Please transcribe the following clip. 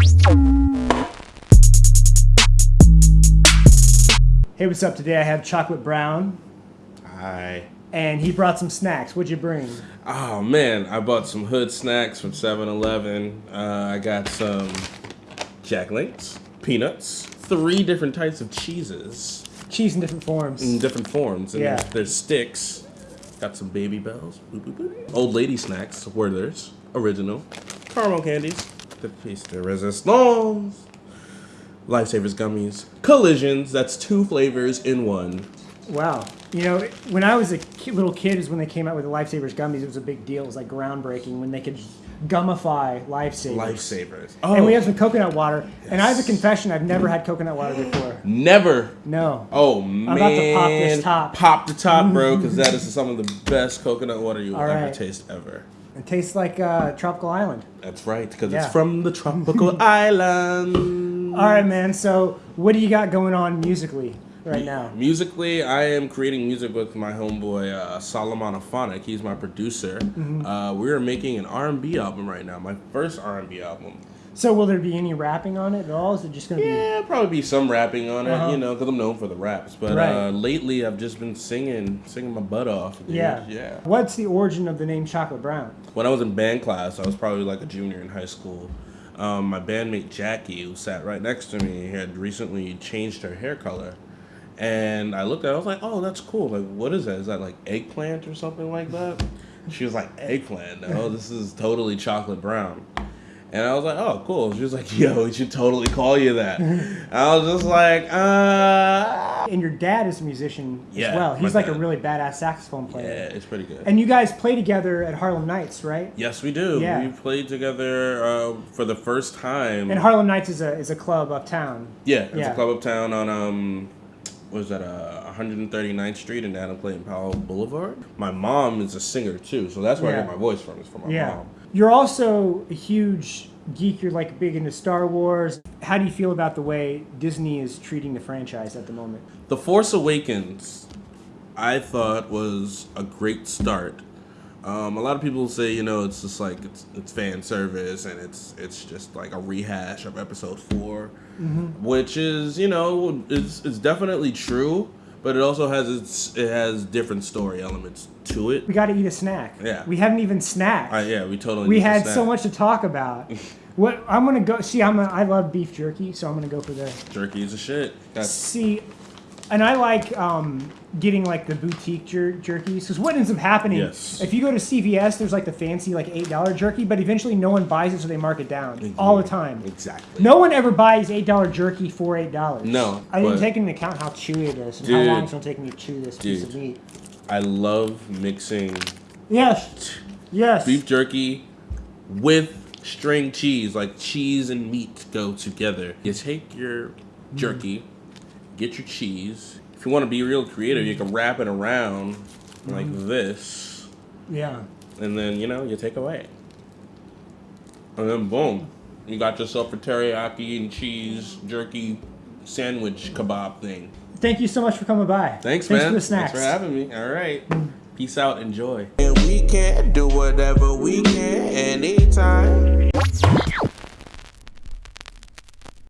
Hey, what's up? Today I have chocolate brown, Hi. and he brought some snacks. What'd you bring? Oh man, I bought some hood snacks from 7-Eleven. Uh, I got some Jack Links, peanuts, three different types of cheeses Cheese in different forms. in different forms. And Yeah. there's, there's sticks. Got some Babybels. Boop, boop, boop. Old lady snacks, Werther's, original. Caramel candies. The piece de resistance. Lifesavers gummies. Collisions, that's two flavors in one. Wow. You know, when I was a ki- little kid, is when they came out with the Lifesavers gummies. It was a big deal. It was like groundbreaking when they could gummify Lifesavers. Lifesavers. Oh. And we Oh, have some coconut water. And I have a confession: I've never had coconut water before. never No. Oh man! I'm about to pop this top. Pop the top, bro, because that is some of the best coconut water you will ever taste ever. It tastes like uh, tropical island. That's right, because Yeah. it's from the tropical island. All right, man. So, what do you got going on musically right now? Musically, I am creating music with my homeboy uh, Solomon Aphonic. He's my producer. Mm-hmm. Uh, we are making an R&B album right now. My first R&B album. So, will there be any rapping on it at all? Is it just going to be Yeah, probably be some rapping on it, Uh-huh. you know, because I'm known for the raps. But Right. uh, lately, I've just been singing, singing my butt off. dude. Yeah. yeah. What's the origin of the name Chocolate Brown? when I was in band class, I was probably like a junior in high school. Um, my bandmate Jackie, who sat right next to me, had recently changed her hair color. And I looked at it, I was like, oh, that's cool. Like, what is that? Is that like eggplant or something like that? She was like, eggplant? No, this is totally chocolate brown. And I was like, oh, cool. She was like, yo, we should totally call you that. I was just like, uh. And your dad is a musician Yeah, as well. He's like a really badass saxophone player. Yeah, it's pretty good. And you guys play together at Harlem Nights, right? yes, we do. Yeah. We played together uh, for the first time. And Harlem Nights is a is a club uptown. Yeah, it's Yeah. a club uptown on um, was that? Uh, 139th Street and Adam Clayton Powell Boulevard. My mom is a singer too, so that's where I Yeah. get my voice from. Is from my Yeah. mom. You're also a huge geek. You're like big into Star Wars. How do you feel about the way Disney is treating the franchise at the moment? The Force Awakens, I thought was a great start. Um, a lot of people say, you know, it's just like it's it's fan service and it's it's just like a rehash of Episode 4 which is you know it's it's definitely true, but it also has its it has different story elements to it. We got to eat a snack. Yeah. We haven't even snacked. Uh, yeah, we totally. we had so much to talk about. what I'm gonna go see. I'm a, I love beef jerky, so I'm gonna go for the Jerky is a shit. That's see. And I like um, getting like the boutique jer- jerkies because what ends up happening Yes. if you go to CVS, there's like the fancy like eight dollar jerky, but eventually no one buys it, so they mark it down all the time. exactly. No one ever buys eight dollar jerky for eight dollars. No, I didn't take into account how chewy it is and Dude. how long it's gonna take me to chew this piece of meat. I love mixing Yes, yes. beef jerky with string cheese. Like cheese and meat go together. You take your jerky, get your cheese. If you want to be real creative, you can wrap it around mm-hmm. like this, Yeah. and then you know you take away, and then boom, you got yourself a teriyaki and cheese jerky sandwich kebab thing. Thank you so much for coming by. Thanks, Thanks man. for the snacks. Thanks for having me. All right. Mm. Peace out. Enjoy. And we can do whatever we can anytime.